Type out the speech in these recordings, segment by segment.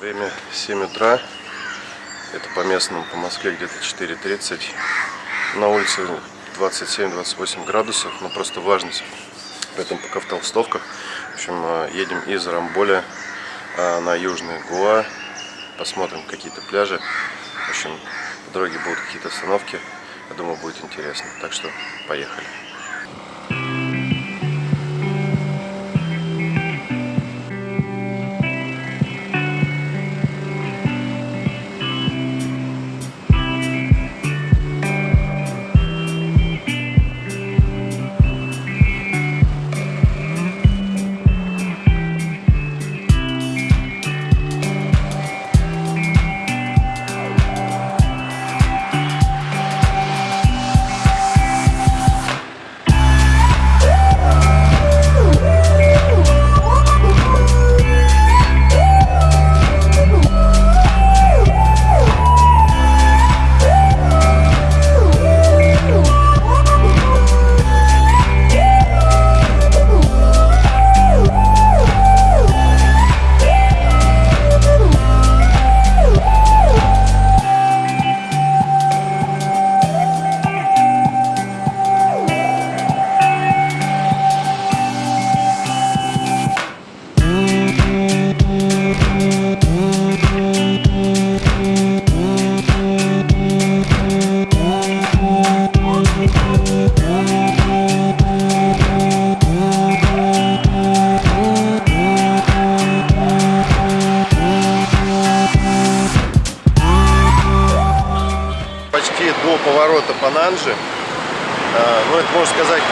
Время 7 утра. Это по местному, по Москве где-то 4.30. На улице 27-28 градусов, но просто влажность. Поэтому пока в толстовках. В общем, э, едем из Рамболя э, на Южный Гуа. Посмотрим какие-то пляжи. В общем, в дороге будут какие-то остановки. Я думаю, будет интересно. Так что поехали.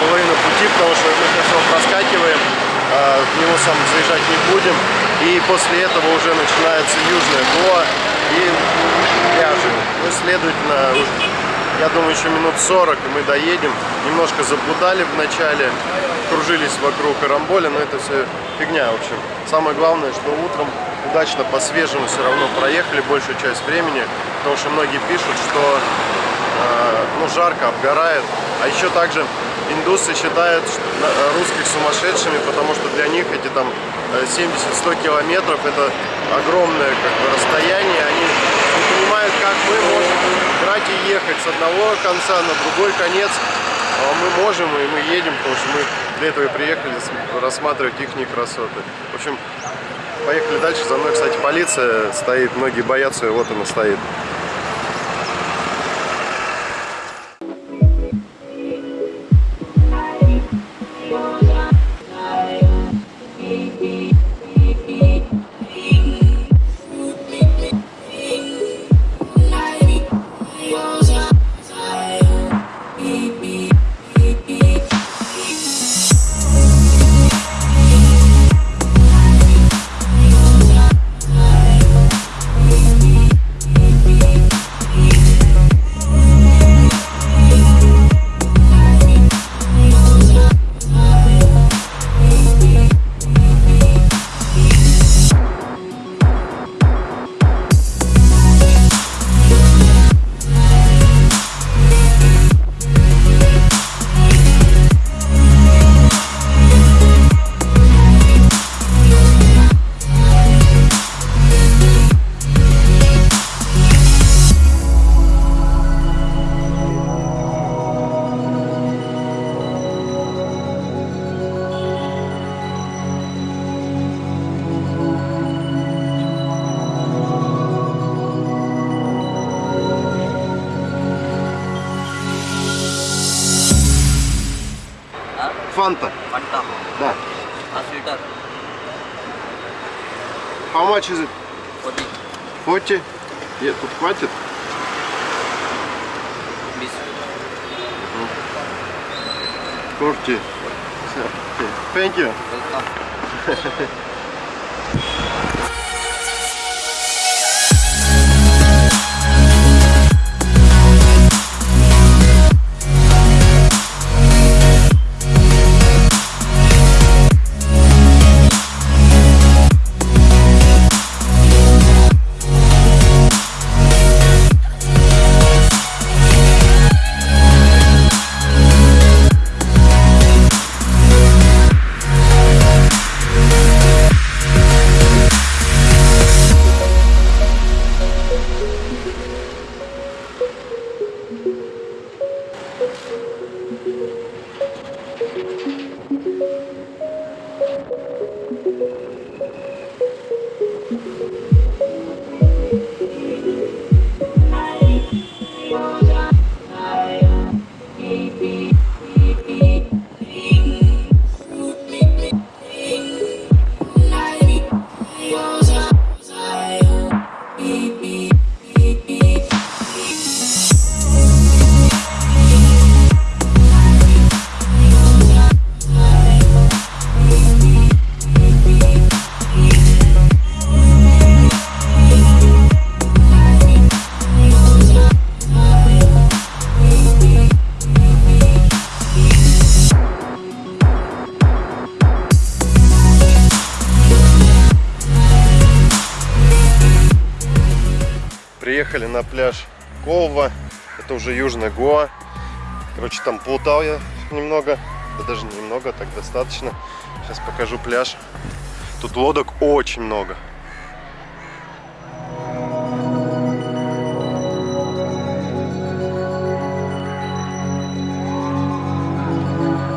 Половина пути, потому что мы его проскакиваем, а, в него сам заезжать не будем. И после этого уже начинается Южная Гоа и пляжи. Ну, следовательно, я думаю, еще минут 40 и мы доедем. Немножко заблудали в начале, кружились вокруг Карамболя, но это все фигня, в общем. Самое главное, что утром удачно по свежему все равно проехали большую часть времени, потому что многие пишут, что ну, жарко, обгорает. А еще также индусы считают на- русских сумасшедшими, потому что для них эти там э, 70-100 километров это огромное как бы, расстояние. Они не понимают, как мы можем брать и ехать с одного конца на другой конец. А мы можем, и мы едем, потому что мы для этого и приехали рассматривать их красоты. В общем, поехали дальше. За мной, кстати, полиция стоит. Многие боятся, и вот она стоит. Фанта. Fanta. Да. A filter. How much is it? 40. 40? Нет, тут хватит? Miss. 40. Thank you. Welcome. Приехали на пляж Колва. Это уже Южная Гоа. Короче, там плутал я немного. Да даже немного, так достаточно. Сейчас покажу пляж. Тут лодок очень много.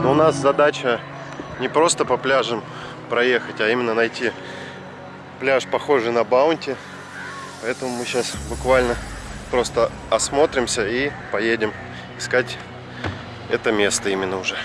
Но у нас задача не просто по пляжам проехать, а именно найти пляж, похожий на Баунти. Поэтому мы сейчас буквально просто осмотримся и поедем искать это место именно уже.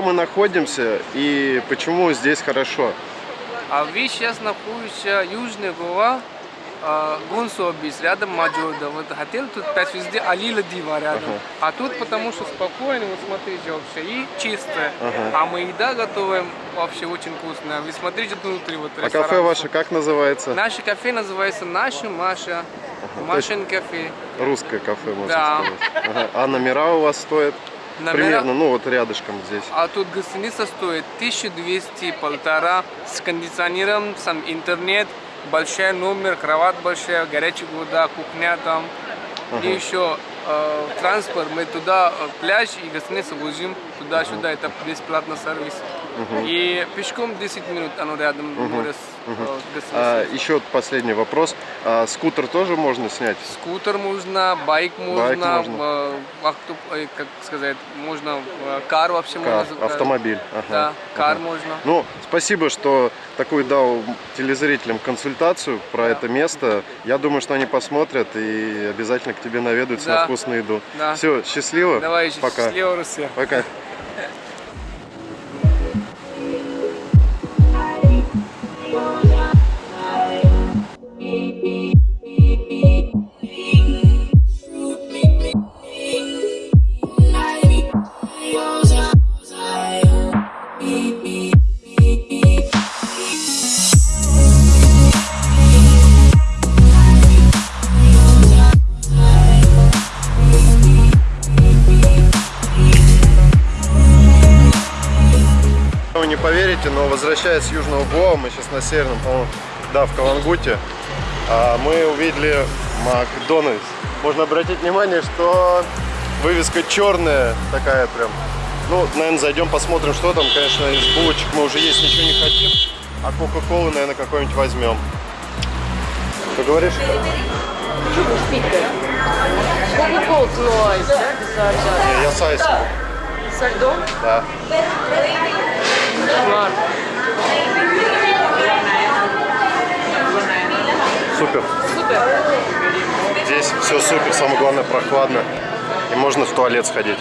Где мы находимся и почему здесь хорошо? А вы сейчас находитесь Южная Гоа, Гонсо бис, рядом Маджода. Вот хотел тут пять везде Алила Дива рядом. Ага. А тут потому что спокойно, вот смотрите вообще, и чисто. Ага. А мы еда готовим вообще очень вкусная. Вы смотрите внутри вот А ресторан. кафе ваше как называется? Наше кафе называется Наша Маша. Машин кафе. Русское кафе, можно Да. сказать. Ага. А номера у вас стоят? Номера- Примерно, ну вот рядышком здесь. А тут гостиница стоит 1200 полтора. С кондиционером, сам интернет, большой номер, кровать большая, горячая вода, кухня там. И еще э, транспорт, мы туда э, пляж и гостиницу возим туда-сюда, это бесплатный сервис. И пешком 10 минут, оно рядом море с э. А, еще последний вопрос. А, скутер тоже можно снять? Скутер можно, байк можно, можно. э, э, как сказать, можно, кар вообще Кар, можно. автомобиль. Ага. Да, кар Ага. можно. Ну, спасибо, что такую дал телезрителям консультацию про это место. Я думаю, что они посмотрят и обязательно к тебе наведаются Да. на вкусную еду. Да. Все, счастливо. Давай, Пока. счастливо, Россия. Пока. Поверите, но возвращаясь с Южного Гоа, мы сейчас на северном, по-моему, да, в Калангуте, а, мы увидели Макдональдс. Можно обратить внимание, что вывеска черная такая прям. Ну, наверное, зайдем посмотрим, что там. Конечно, из булочек мы уже есть ничего не хотим, а Кока-Колу, наверное, какой-нибудь возьмем. Что говоришь? Кока-колу но айс, да, без. Не, я с айсом. Со льдом? Да. Ладно. Супер. Супер. Здесь все супер, самое главное прохладно. И можно в туалет сходить.